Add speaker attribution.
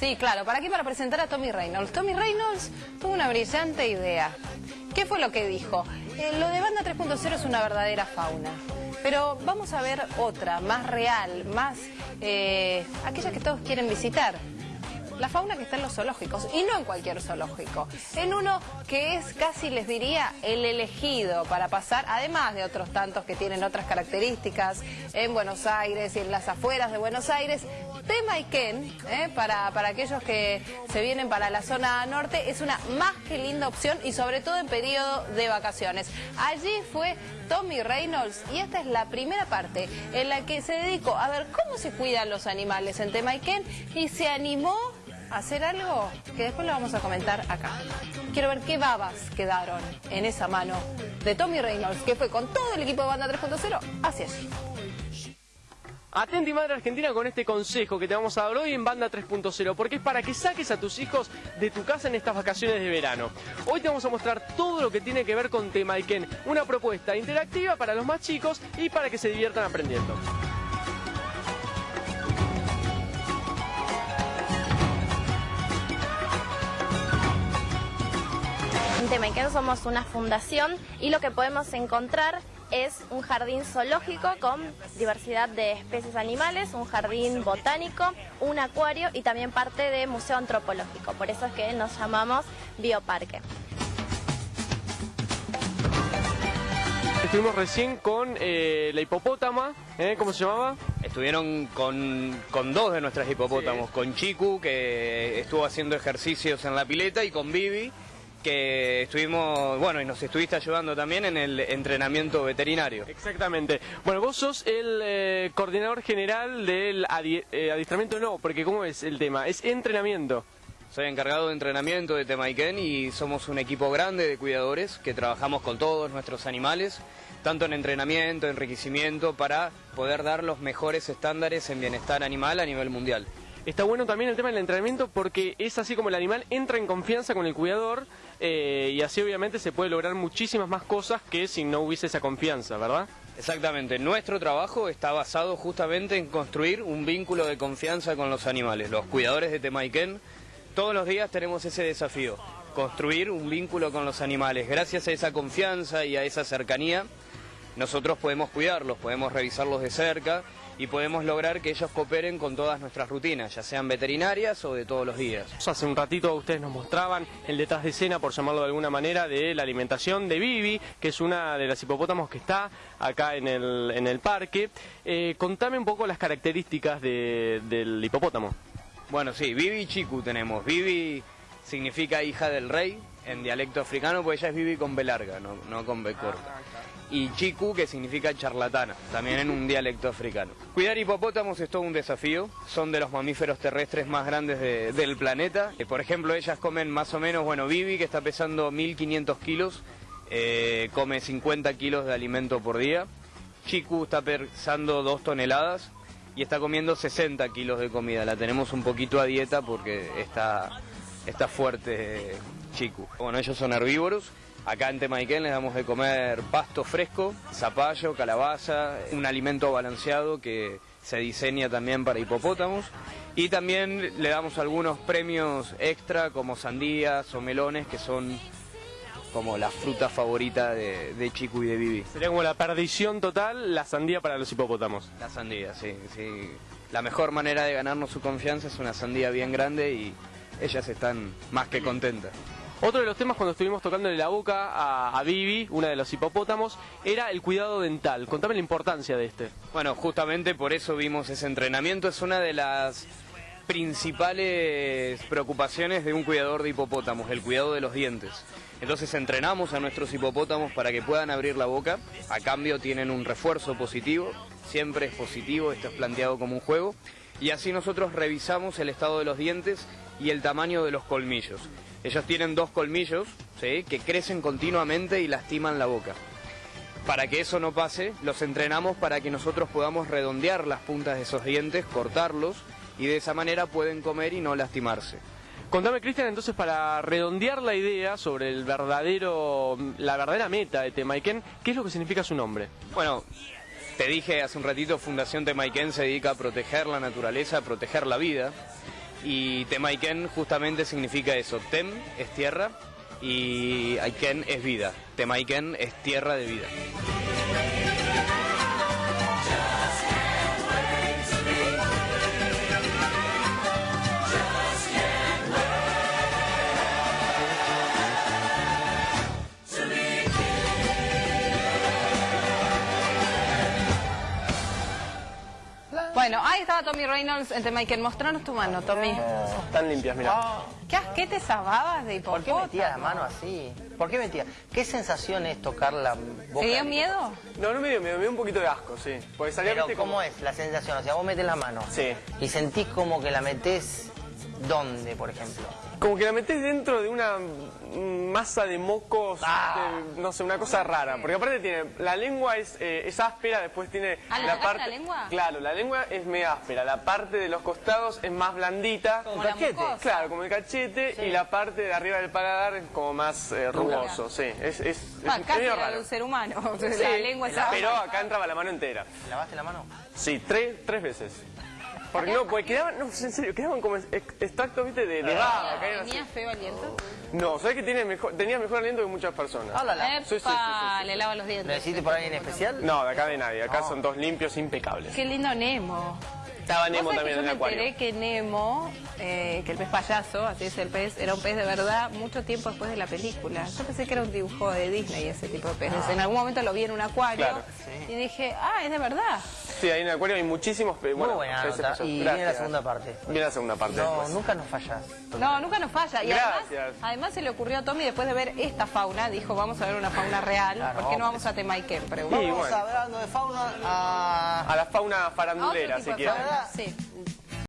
Speaker 1: Sí, claro. ¿Para qué? Para presentar a Tommy Reynolds. Tommy Reynolds tuvo una brillante idea. ¿Qué fue lo que dijo? Eh, lo de Banda 3.0 es una verdadera fauna. Pero vamos a ver otra, más real, más... Eh, aquella que todos quieren visitar la fauna que está en los zoológicos, y no en cualquier zoológico, en uno que es casi, les diría, el elegido para pasar, además de otros tantos que tienen otras características, en Buenos Aires y en las afueras de Buenos Aires, Temaiken, ¿eh? para, para aquellos que se vienen para la zona norte, es una más que linda opción y sobre todo en periodo de vacaciones. Allí fue Tommy Reynolds y esta es la primera parte en la que se dedicó a ver cómo se cuidan los animales en Temaiken y se animó hacer algo que después lo vamos a comentar acá. Quiero ver qué babas quedaron en esa mano de Tommy Reynolds, que fue con todo el equipo de Banda 3.0 hacia allí.
Speaker 2: Atenti Madre Argentina con este consejo que te vamos a dar hoy en Banda 3.0, porque es para que saques a tus hijos de tu casa en estas vacaciones de verano. Hoy te vamos a mostrar todo lo que tiene que ver con Temaiken, una propuesta interactiva para los más chicos y para que se diviertan aprendiendo.
Speaker 3: En Temaiken somos una fundación y lo que podemos encontrar es un jardín zoológico con diversidad de especies animales, un jardín botánico, un acuario y también parte de museo antropológico. Por eso es que nos llamamos Bioparque.
Speaker 2: Estuvimos recién con eh, la hipopótama, ¿eh? ¿cómo se llamaba?
Speaker 4: Estuvieron con, con dos de nuestras hipopótamos, con Chiku, que estuvo haciendo ejercicios en la pileta, y con Vivi, que estuvimos, bueno, y nos estuviste ayudando también en el entrenamiento veterinario.
Speaker 2: Exactamente. Bueno, vos sos el eh, coordinador general del eh, adiestramiento, no, porque ¿cómo es el tema? Es entrenamiento.
Speaker 4: Soy encargado de entrenamiento de Temaiken y somos un equipo grande de cuidadores que trabajamos con todos nuestros animales, tanto en entrenamiento, enriquecimiento, para poder dar los mejores estándares en bienestar animal a nivel mundial.
Speaker 2: Está bueno también el tema del entrenamiento porque es así como el animal entra en confianza con el cuidador eh, y así obviamente se puede lograr muchísimas más cosas que si no hubiese esa confianza, ¿verdad?
Speaker 4: Exactamente, nuestro trabajo está basado justamente en construir un vínculo de confianza con los animales. Los cuidadores de Temaiken todos los días tenemos ese desafío, construir un vínculo con los animales. Gracias a esa confianza y a esa cercanía, nosotros podemos cuidarlos, podemos revisarlos de cerca y podemos lograr que ellos cooperen con todas nuestras rutinas, ya sean veterinarias o de todos los días.
Speaker 2: Hace un ratito ustedes nos mostraban el detrás de escena, por llamarlo de alguna manera, de la alimentación de Vivi, que es una de las hipopótamos que está acá en el, en el parque. Eh, contame un poco las características del hipopótamo.
Speaker 4: Bueno, sí, Vivi y Chiku tenemos. Vivi significa hija del rey en dialecto africano, porque ella es Vivi con B larga, no, no con B corta y chiku, que significa charlatana, también en un dialecto africano. Cuidar hipopótamos es todo un desafío, son de los mamíferos terrestres más grandes del planeta. Eh, por ejemplo, ellas comen más o menos, bueno, Vivi, que está pesando 1500 kilos, eh, come 50 kilos de alimento por día. Chiku está pesando 2 toneladas y está comiendo 60 kilos de comida. La tenemos un poquito a dieta porque está, está fuerte Chiku. Bueno, ellos son herbívoros Acá en Temaiken les damos de comer pasto fresco, zapallo, calabaza, un alimento balanceado que se diseña también para hipopótamos. Y también le damos algunos premios extra como sandías o melones que son como la fruta favorita de, Chico y de Vivi.
Speaker 2: Sería como la perdición total, la sandía para los hipopótamos.
Speaker 4: La sandía, sí, sí. La mejor manera de ganarnos su confianza es una sandía bien grande y ellas están más que contentas.
Speaker 2: Otro de los temas cuando estuvimos tocándole la boca a, a Vivi, una de los hipopótamos, era el cuidado dental. Contame la importancia de este.
Speaker 4: Bueno, justamente por eso vimos ese entrenamiento. Es una de las principales preocupaciones de un cuidador de hipopótamos, el cuidado de los dientes. Entonces entrenamos a nuestros hipopótamos para que puedan abrir la boca, a cambio tienen un refuerzo positivo, siempre es positivo, esto es planteado como un juego, y así nosotros revisamos el estado de los dientes y el tamaño de los colmillos. Ellos tienen dos colmillos que crecen continuamente y lastiman la boca. Para que eso no pase, los entrenamos para que nosotros podamos redondear las puntas de esos dientes, cortarlos y de esa manera pueden comer y no lastimarse.
Speaker 2: Contame, Cristian, entonces para redondear la idea sobre el verdadero, la verdadera meta de Temaiken, ¿qué es lo que significa su nombre?
Speaker 4: Bueno, te dije hace un ratito, Fundación Temaiken se dedica a proteger la naturaleza, a proteger la vida. Y Temaiken justamente significa eso. Tem es tierra y Aiken es vida. Temaiken es tierra de vida.
Speaker 1: Bueno, ahí estaba Tommy Reynolds en Michael. Mostranos tu mano, Tommy.
Speaker 2: Están limpias, mira.
Speaker 1: ¿Qué asquete esas babas de
Speaker 5: ¿Por qué
Speaker 1: hipopótamo?
Speaker 5: metía la mano así? ¿Por qué metía? ¿Qué sensación es tocar la boca?
Speaker 1: ¿Te dio miedo?
Speaker 2: No, no me dio miedo, me dio un poquito de asco, sí. Porque salía,
Speaker 5: Pero ¿cómo
Speaker 2: como...
Speaker 5: es la sensación? O sea, vos metes la mano
Speaker 2: Sí.
Speaker 5: y sentís como que la metés ¿dónde, por ejemplo?
Speaker 2: Como que la metes dentro de una masa de mocos,
Speaker 5: Ah.
Speaker 2: de- no sé, una cosa rara. Porque aparte tiene, la lengua es, eh, es áspera, después tiene
Speaker 1: Ah, ¿le
Speaker 2: la parte...
Speaker 1: la lengua?
Speaker 2: Claro, la lengua es medio áspera, la parte de los costados es más blandita.
Speaker 1: Como la mucosa.
Speaker 2: Claro, como el cachete, y la parte de arriba del paladar es como más eh, rugoso, sí. Es, es, es
Speaker 1: Ah, casi
Speaker 2: medio
Speaker 1: la de
Speaker 2: raro.
Speaker 1: un ser humano. la
Speaker 2: Sí,
Speaker 1: lengua es
Speaker 2: pero acá entraba la mano entera.
Speaker 5: ¿Lavaste la mano?
Speaker 2: Sí, tres, tres veces. Porque no, porque quedaban, no, en serio, quedaban como ex- extractos, viste, de, de baba. caían así.
Speaker 1: ¿Tenía feo aliento?
Speaker 2: No, ¿sabes que tiene mejor, tenía mejor aliento que muchas personas?
Speaker 5: Háblala.
Speaker 2: Sí, sí, sí,
Speaker 1: Epa,
Speaker 2: sí, sí.
Speaker 1: le lava los
Speaker 5: ¿Lo
Speaker 1: dientes.
Speaker 5: necesito por alguien especial?
Speaker 2: No, de acá de nadie. Acá son dos limpios, impecables.
Speaker 1: Qué lindo Nemo.
Speaker 2: Estaba Nemo
Speaker 1: ¿Vos sabés
Speaker 2: también en
Speaker 1: yo
Speaker 2: el
Speaker 1: me
Speaker 2: acuario.
Speaker 1: enteré que Nemo, eh, que el pez payaso, así es el pez, era un pez de verdad mucho tiempo después de la película. Yo pensé que era un dibujo de Disney ese tipo de peces. En algún momento lo vi en un acuario
Speaker 2: Claro.
Speaker 1: y dije, ah, es de verdad.
Speaker 2: Sí, ahí en el acuario hay muchísimos peces.
Speaker 5: Muy
Speaker 2: Bueno,
Speaker 5: buena
Speaker 2: peces
Speaker 5: nota.
Speaker 2: payasos.
Speaker 5: Y viene la
Speaker 2: Gracias.
Speaker 5: segunda parte.
Speaker 2: Viene la segunda parte
Speaker 5: No,
Speaker 2: después.
Speaker 5: nunca nos fallás.
Speaker 1: No, nunca nos falla. Y además,
Speaker 2: Gracias.
Speaker 1: además se le ocurrió a Tommy después de ver esta fauna, dijo, vamos a ver una fauna real,
Speaker 5: Claro,
Speaker 1: ¿por qué no vamos a Temaiken?
Speaker 2: Y
Speaker 1: Preguntó.
Speaker 5: Vamos
Speaker 2: bueno.
Speaker 5: hablando de fauna a...
Speaker 2: A la fauna farandulera, si quieren.
Speaker 1: Sí.